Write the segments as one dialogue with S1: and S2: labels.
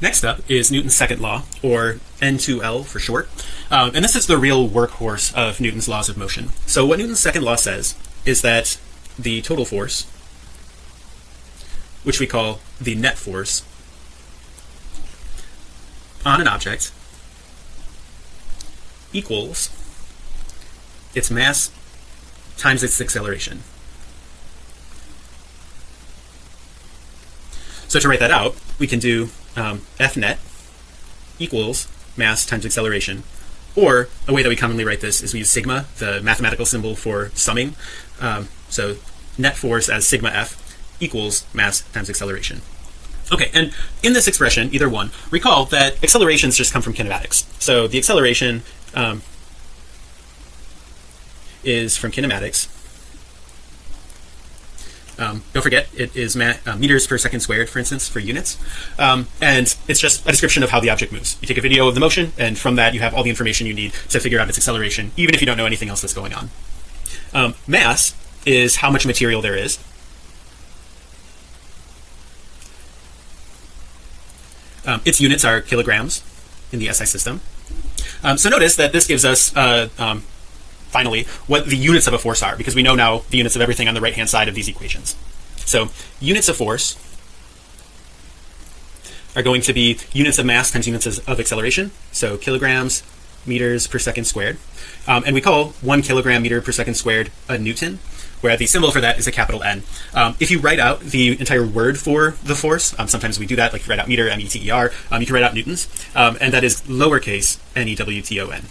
S1: Next up is Newton's second law, or N2L for short. Um, and this is the real workhorse of Newton's laws of motion. So what Newton's second law says is that the total force, which we call the net force, on an object equals its mass times its acceleration. So to write that out, we can do um, F net equals mass times acceleration. Or a way that we commonly write this is we use sigma, the mathematical symbol for summing. Um, so net force as sigma F equals mass times acceleration. Okay, and in this expression, either one, recall that accelerations just come from kinematics. So the acceleration um, is from kinematics um, don't forget it is uh, meters per second squared for instance for units. Um, and it's just a description of how the object moves. You take a video of the motion and from that you have all the information you need to figure out its acceleration even if you don't know anything else that's going on. Um, mass is how much material there is. Um, its units are kilograms in the SI system. Um, so notice that this gives us uh, um, finally what the units of a force are because we know now the units of everything on the right hand side of these equations. So units of force are going to be units of mass times units of acceleration so kilograms meters per second squared. Um, and we call one kilogram meter per second squared a Newton where the symbol for that is a capital N. Um, if you write out the entire word for the force um, sometimes we do that like write out meter m-e-t-e-r um, you can write out newtons um, and that is lowercase n-e-w-t-o-n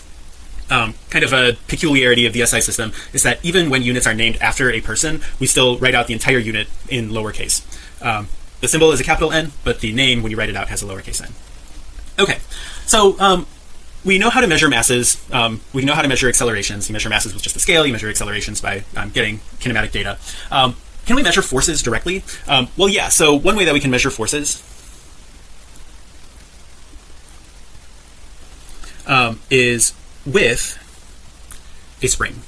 S1: um, kind of a peculiarity of the SI system is that even when units are named after a person, we still write out the entire unit in lowercase. Um, the symbol is a capital N, but the name, when you write it out, has a lowercase n. Okay, so um, we know how to measure masses. Um, we know how to measure accelerations. You measure masses with just a scale. You measure accelerations by um, getting kinematic data. Um, can we measure forces directly? well, yeah. So one way that we can measure forces is with a spring.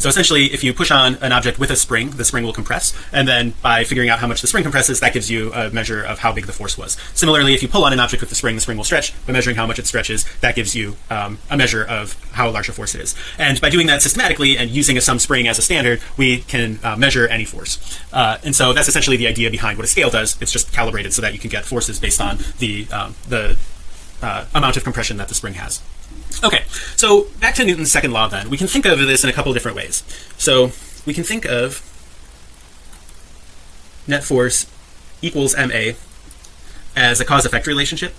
S1: So essentially if you push on an object with a spring the spring will compress and then by figuring out how much the spring compresses that gives you a measure of how big the force was. Similarly if you pull on an object with the spring the spring will stretch. By measuring how much it stretches that gives you um, a measure of how large a force it is. And by doing that systematically and using a some spring as a standard we can uh, measure any force. Uh, and so that's essentially the idea behind what a scale does. It's just calibrated so that you can get forces based on the um, the uh, amount of compression that the spring has Okay, so back to Newton's second law then. We can think of this in a couple different ways. So we can think of net force equals ma as a cause effect relationship.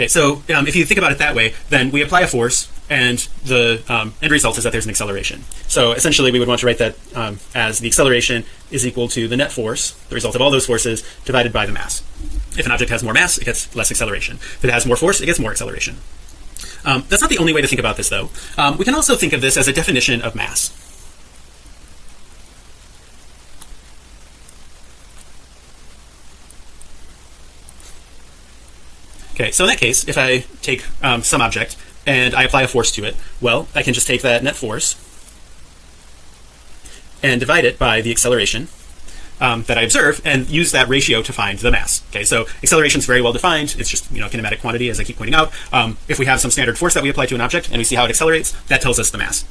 S1: Okay, so um, if you think about it that way, then we apply a force and the um, end result is that there's an acceleration. So essentially we would want to write that um, as the acceleration is equal to the net force the result of all those forces divided by the mass. If an object has more mass it gets less acceleration. If it has more force it gets more acceleration. Um, that's not the only way to think about this though. Um, we can also think of this as a definition of mass okay so in that case if I take um, some object and I apply a force to it well I can just take that net force and divide it by the acceleration um, that I observe and use that ratio to find the mass. Okay so acceleration is very well defined. It's just you know kinematic quantity as I keep pointing out. Um, if we have some standard force that we apply to an object and we see how it accelerates that tells us the mass.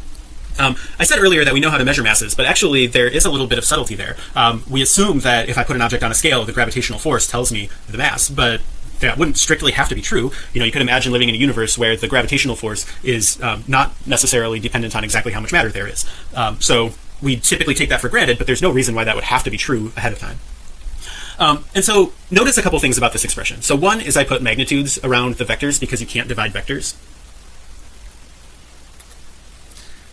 S1: Um, I said earlier that we know how to measure masses but actually there is a little bit of subtlety there. Um, we assume that if I put an object on a scale the gravitational force tells me the mass but that wouldn't strictly have to be true. You know you could imagine living in a universe where the gravitational force is um, not necessarily dependent on exactly how much matter there is. Um, so we typically take that for granted but there's no reason why that would have to be true ahead of time. Um, and so notice a couple things about this expression. So one is I put magnitudes around the vectors because you can't divide vectors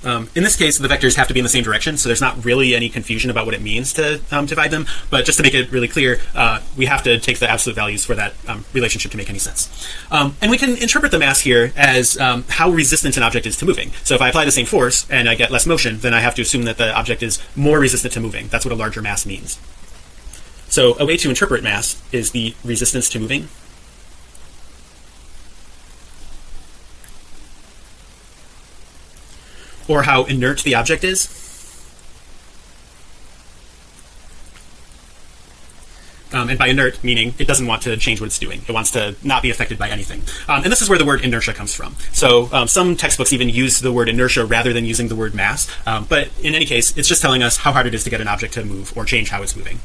S1: Um, in this case, the vectors have to be in the same direction, so there's not really any confusion about what it means to um, divide them. But just to make it really clear, uh, we have to take the absolute values for that um, relationship to make any sense. Um, and we can interpret the mass here as um, how resistant an object is to moving. So if I apply the same force and I get less motion, then I have to assume that the object is more resistant to moving. That's what a larger mass means. So a way to interpret mass is the resistance to moving or how inert the object is. Um, and by inert meaning it doesn't want to change what it's doing. It wants to not be affected by anything. Um, and this is where the word inertia comes from. So um, some textbooks even use the word inertia rather than using the word mass. Um, but in any case it's just telling us how hard it is to get an object to move or change how it's moving